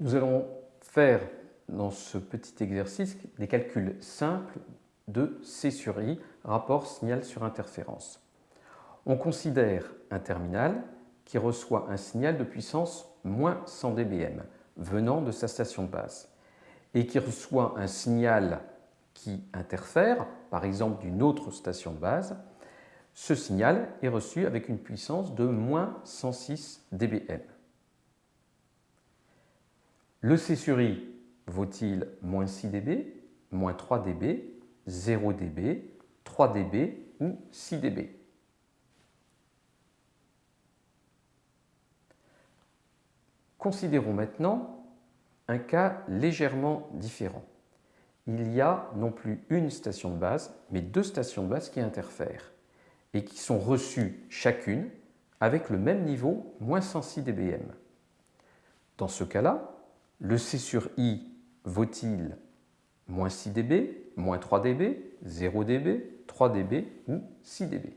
Nous allons faire dans ce petit exercice des calculs simples de C sur I, rapport signal sur interférence. On considère un terminal qui reçoit un signal de puissance moins 100 dBm venant de sa station de base et qui reçoit un signal qui interfère, par exemple d'une autre station de base, ce signal est reçu avec une puissance de moins 106 dBm. Le C sur I vaut-il moins 6 dB, moins 3 dB, 0 dB, 3 dB ou 6 dB? Considérons maintenant un cas légèrement différent. Il y a non plus une station de base, mais deux stations de base qui interfèrent et qui sont reçues chacune avec le même niveau, moins 106 dBm. Dans ce cas-là, le C sur I vaut-il moins 6 dB, moins 3 dB, 0 dB, 3 dB ou 6 dB?